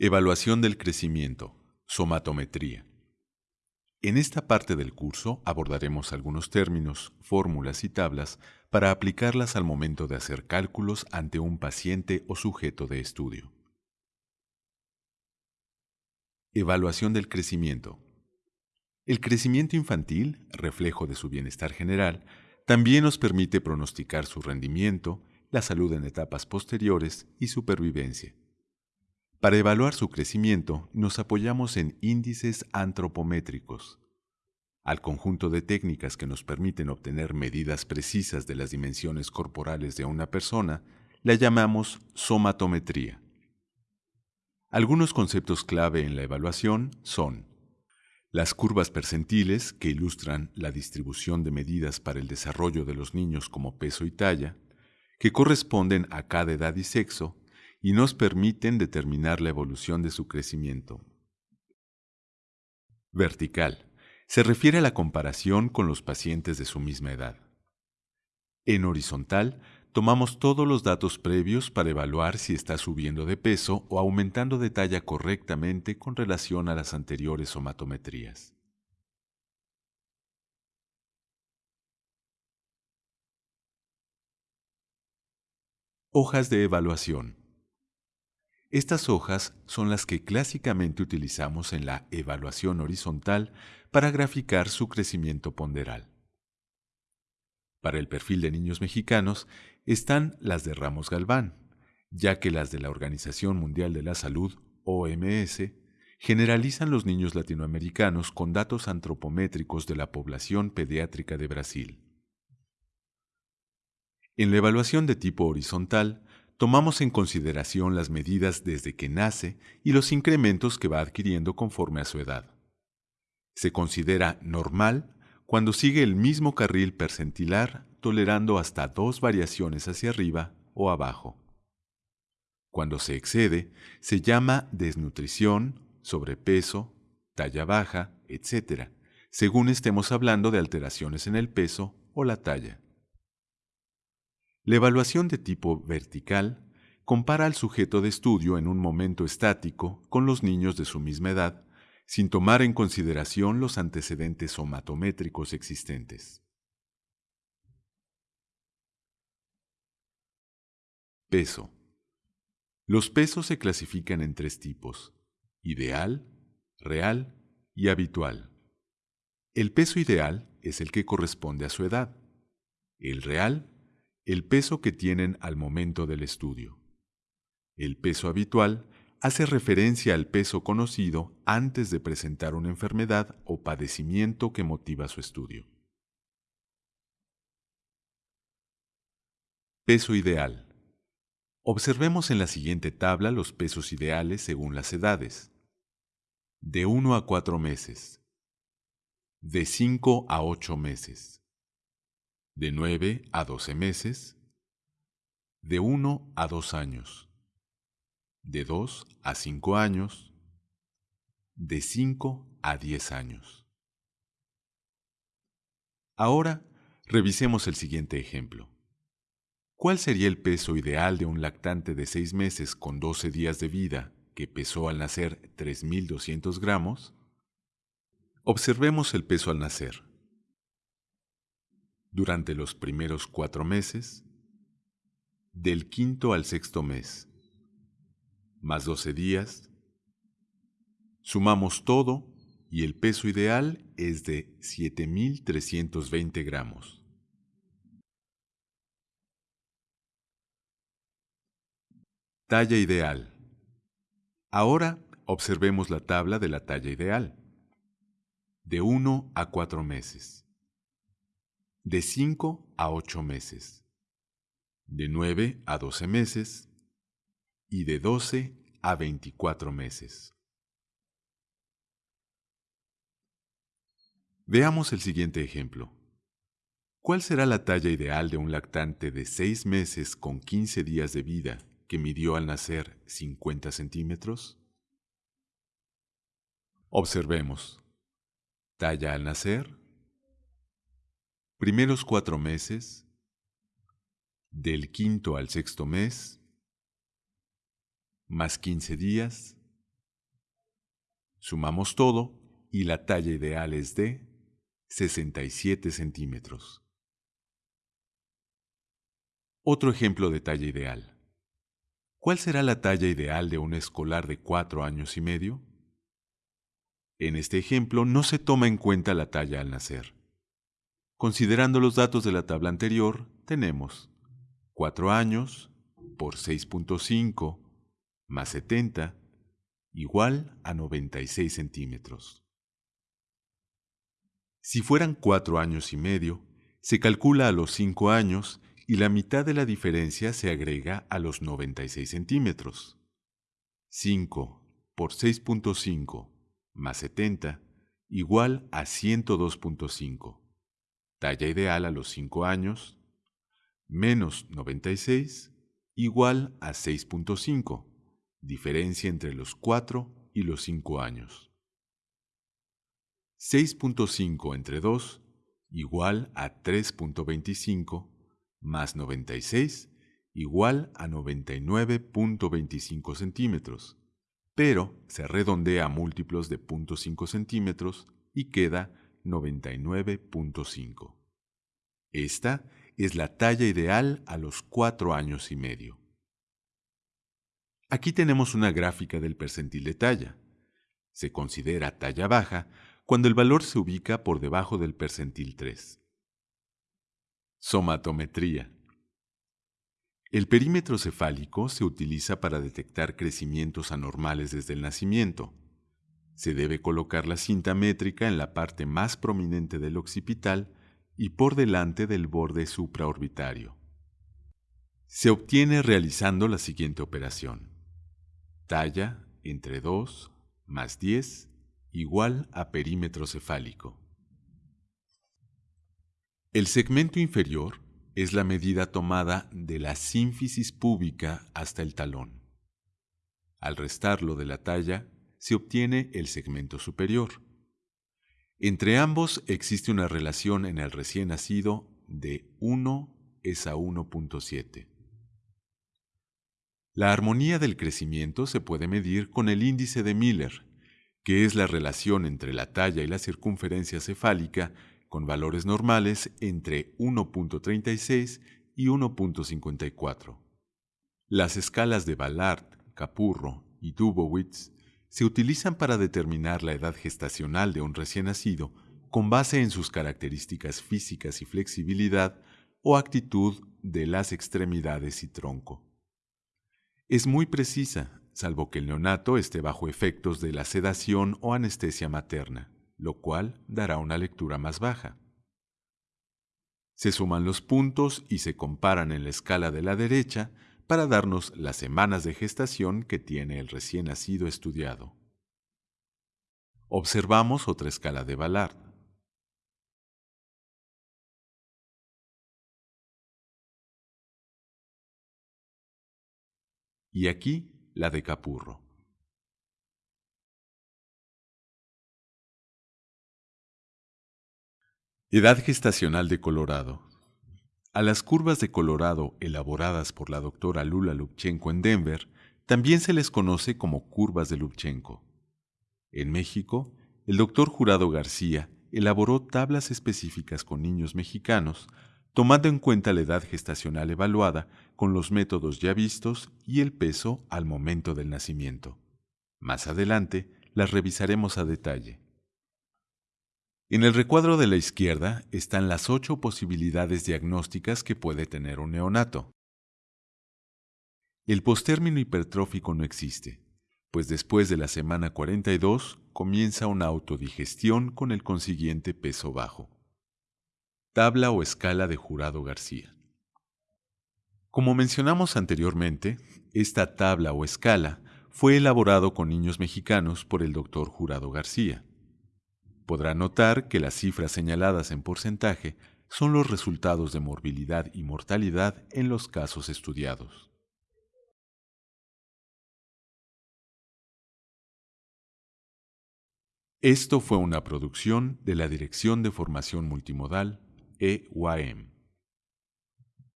Evaluación del crecimiento, somatometría. En esta parte del curso abordaremos algunos términos, fórmulas y tablas para aplicarlas al momento de hacer cálculos ante un paciente o sujeto de estudio. Evaluación del crecimiento. El crecimiento infantil, reflejo de su bienestar general, también nos permite pronosticar su rendimiento, la salud en etapas posteriores y supervivencia. Para evaluar su crecimiento nos apoyamos en índices antropométricos, al conjunto de técnicas que nos permiten obtener medidas precisas de las dimensiones corporales de una persona, la llamamos somatometría. Algunos conceptos clave en la evaluación son las curvas percentiles, que ilustran la distribución de medidas para el desarrollo de los niños como peso y talla, que corresponden a cada edad y sexo, y nos permiten determinar la evolución de su crecimiento. Vertical. Se refiere a la comparación con los pacientes de su misma edad. En horizontal, tomamos todos los datos previos para evaluar si está subiendo de peso o aumentando de talla correctamente con relación a las anteriores somatometrías. Hojas de evaluación. Estas hojas son las que clásicamente utilizamos en la evaluación horizontal para graficar su crecimiento ponderal. Para el perfil de niños mexicanos están las de Ramos Galván, ya que las de la Organización Mundial de la Salud, OMS, generalizan los niños latinoamericanos con datos antropométricos de la población pediátrica de Brasil. En la evaluación de tipo horizontal, tomamos en consideración las medidas desde que nace y los incrementos que va adquiriendo conforme a su edad. Se considera normal cuando sigue el mismo carril percentilar tolerando hasta dos variaciones hacia arriba o abajo. Cuando se excede, se llama desnutrición, sobrepeso, talla baja, etc., según estemos hablando de alteraciones en el peso o la talla. La evaluación de tipo vertical compara al sujeto de estudio en un momento estático con los niños de su misma edad, sin tomar en consideración los antecedentes somatométricos existentes. Peso. Los pesos se clasifican en tres tipos, ideal, real y habitual. El peso ideal es el que corresponde a su edad. El real el peso que tienen al momento del estudio. El peso habitual hace referencia al peso conocido antes de presentar una enfermedad o padecimiento que motiva su estudio. Peso ideal. Observemos en la siguiente tabla los pesos ideales según las edades. De 1 a 4 meses. De 5 a 8 meses de 9 a 12 meses, de 1 a 2 años, de 2 a 5 años, de 5 a 10 años. Ahora, revisemos el siguiente ejemplo. ¿Cuál sería el peso ideal de un lactante de 6 meses con 12 días de vida que pesó al nacer 3.200 gramos? Observemos el peso al nacer durante los primeros cuatro meses, del quinto al sexto mes, más 12 días, sumamos todo y el peso ideal es de 7.320 gramos. Talla ideal. Ahora observemos la tabla de la talla ideal. De 1 a 4 meses de 5 a 8 meses, de 9 a 12 meses y de 12 a 24 meses. Veamos el siguiente ejemplo. ¿Cuál será la talla ideal de un lactante de 6 meses con 15 días de vida que midió al nacer 50 centímetros? Observemos. Talla al nacer primeros cuatro meses, del quinto al sexto mes, más quince días, Sumamos todo y la talla ideal es de 67 centímetros. Otro ejemplo de talla ideal. ¿Cuál será la talla ideal de un escolar de cuatro años y medio? En este ejemplo no se toma en cuenta la talla al nacer. Considerando los datos de la tabla anterior, tenemos 4 años por 6.5 más 70 igual a 96 centímetros. Si fueran 4 años y medio, se calcula a los 5 años y la mitad de la diferencia se agrega a los 96 centímetros. 5 por 6.5 más 70 igual a 102.5. Talla ideal a los 5 años menos 96 igual a 6.5. Diferencia entre los 4 y los 5 años. 6.5 entre 2 igual a 3.25 más 96 igual a 99.25 centímetros, pero se redondea a múltiplos de 0.5 centímetros y queda 99.5. Esta es la talla ideal a los 4 años y medio. Aquí tenemos una gráfica del percentil de talla. Se considera talla baja cuando el valor se ubica por debajo del percentil 3. Somatometría. El perímetro cefálico se utiliza para detectar crecimientos anormales desde el nacimiento. Se debe colocar la cinta métrica en la parte más prominente del occipital y por delante del borde supraorbitario. Se obtiene realizando la siguiente operación. Talla entre 2 más 10 igual a perímetro cefálico. El segmento inferior es la medida tomada de la sínfisis púbica hasta el talón. Al restarlo de la talla, se obtiene el segmento superior. Entre ambos existe una relación en el recién nacido de 1 es a 1.7. La armonía del crecimiento se puede medir con el índice de Miller, que es la relación entre la talla y la circunferencia cefálica con valores normales entre 1.36 y 1.54. Las escalas de Ballard, Capurro y Dubowitz se utilizan para determinar la edad gestacional de un recién nacido con base en sus características físicas y flexibilidad o actitud de las extremidades y tronco. Es muy precisa, salvo que el neonato esté bajo efectos de la sedación o anestesia materna lo cual dará una lectura más baja. Se suman los puntos y se comparan en la escala de la derecha para darnos las semanas de gestación que tiene el recién nacido estudiado. Observamos otra escala de Ballard. Y aquí la de Capurro. Edad gestacional de Colorado. A las curvas de Colorado elaboradas por la doctora Lula Lubchenko en Denver también se les conoce como curvas de Lubchenko. En México, el doctor Jurado García elaboró tablas específicas con niños mexicanos, tomando en cuenta la edad gestacional evaluada con los métodos ya vistos y el peso al momento del nacimiento. Más adelante las revisaremos a detalle. En el recuadro de la izquierda están las ocho posibilidades diagnósticas que puede tener un neonato. El postérmino hipertrófico no existe, pues después de la semana 42 comienza una autodigestión con el consiguiente peso bajo. Tabla o escala de Jurado García. Como mencionamos anteriormente, esta tabla o escala fue elaborado con niños mexicanos por el doctor Jurado García podrá notar que las cifras señaladas en porcentaje son los resultados de morbilidad y mortalidad en los casos estudiados. Esto fue una producción de la Dirección de Formación Multimodal EYM.